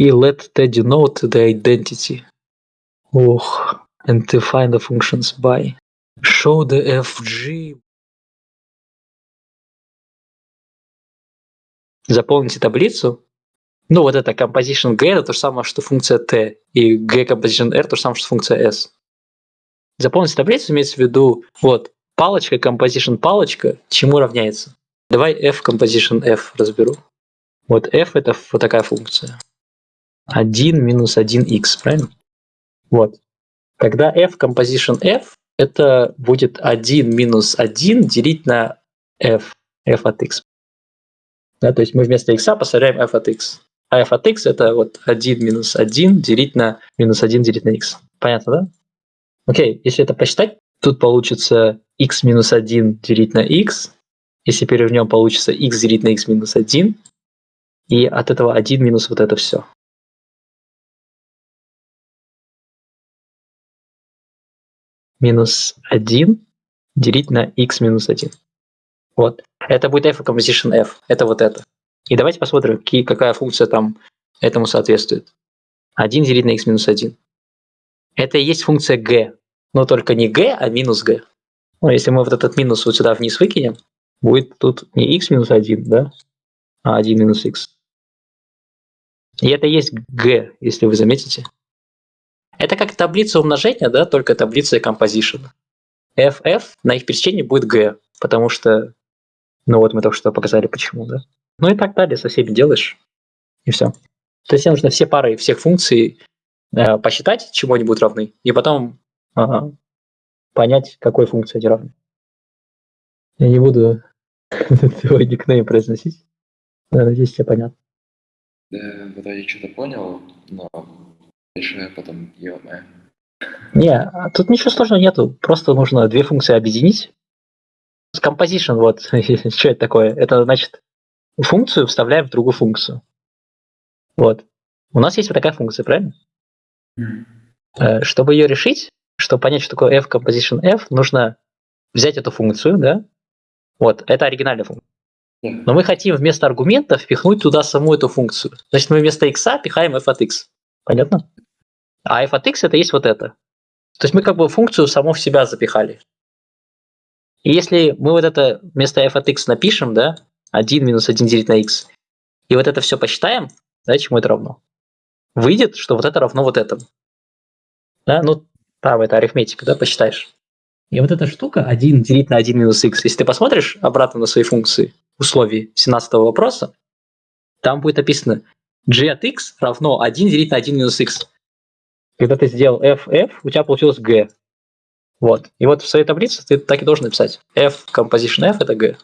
И let t denote the identity. Ох, and define the functions by. Show the fg. Заполните таблицу. Ну, вот это composition g это то же самое, что функция t, и g composition r то же самое, что функция s. Заполните таблицу имеется в виду, вот, палочка, composition палочка, чему равняется? Давай f composition f разберу. Вот f это вот такая функция. 1 минус 1x, правильно? Вот. Когда f composition f, это будет 1 минус 1 делить на f, f от x. Да, то есть мы вместо x поставляем f от x. А f от x это вот 1 минус 1 делить на минус 1 делить на x. Понятно, да? Окей, если это посчитать, тут получится x минус 1 делить на x. Если перевернем, получится x делить на x минус 1. И от этого 1 минус вот это все. Минус 1 делить на x минус 1. Вот. Это будет f composition f. Это вот это. И давайте посмотрим, какие, какая функция там этому соответствует. 1 делить на x минус 1. Это и есть функция g. Но только не g, а минус g. Ну, если мы вот этот минус вот сюда вниз выкинем, будет тут не x минус 1, да, а 1 минус x. И это есть g, если вы заметите. Это как таблица умножения, да, только таблица composition. ff на их пересечении будет g, потому что, ну вот мы только что показали почему, да. Ну и так далее, со всеми делаешь, и все. То есть тебе нужно все пары всех функций э, посчитать, чему они будут равны, и потом э, понять, какой функции они равны. Я не буду твой никнейм произносить. Надеюсь, тебе понятно. Да, вроде что-то понял, но дальше потом ё Не, а тут ничего сложного нету. Просто нужно две функции объединить. Composition, вот, что это такое? Это значит, функцию вставляем в другую функцию. Вот. У нас есть вот такая функция, правильно? Mm. Чтобы ее решить, чтобы понять, что такое f composition f, нужно взять эту функцию, да? Вот, это оригинальная функция. Но мы хотим вместо аргумента впихнуть туда саму эту функцию. Значит, мы вместо x пихаем f от x. Понятно? А f от x это есть вот это. То есть мы как бы функцию саму в себя запихали. И если мы вот это вместо f от x напишем, да, 1 минус 1 делить на x, и вот это все посчитаем, да, чему это равно? Выйдет, что вот это равно вот этому. Да, ну, там это арифметика, да, посчитаешь. И вот эта штука 1 делить на 1 минус x, если ты посмотришь обратно на свои функции, условий 17 вопроса, там будет написано g от x равно 1 делить на 1 минус x. Когда ты сделал f, f, у тебя получилось g. Вот. И вот в своей таблице ты так и должен написать. f composition f это g.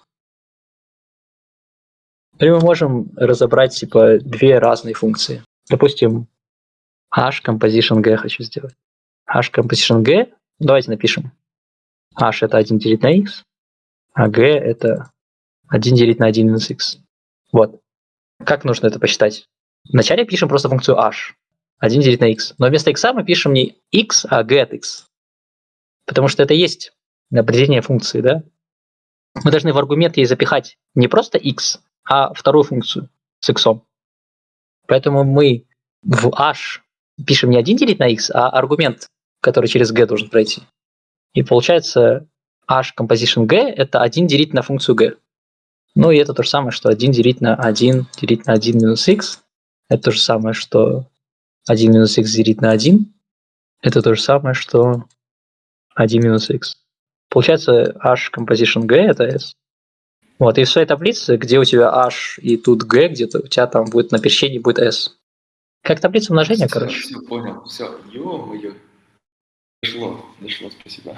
Или мы можем разобрать типа две разные функции. Допустим, h composition g хочу сделать. h composition g, давайте напишем. h это 1 делить на x, а g это 1 делить на 1 минус x. Вот. Как нужно это посчитать? Вначале пишем просто функцию h. 1 делить на x. Но вместо x мы пишем не x, а g от x. Потому что это есть определение функции, да? Мы должны в аргумент ей запихать не просто x, а вторую функцию с x. Поэтому мы в h пишем не 1 делить на x, а аргумент, который через g должен пройти. И получается h composition g это 1 делить на функцию g. Ну и это то же самое, что 1 делить на 1 делить на 1 минус x. Это то же самое, что 1 минус x делить на 1. Это то же самое, что 1 минус x. Получается h composition g это s. Вот, и в своей таблице, где у тебя h и тут g, где-то у тебя там будет на пересечении будет s. Как таблица умножения, все, короче. Все, понял, все. Ё-моё. Дошло, дошло, спасибо.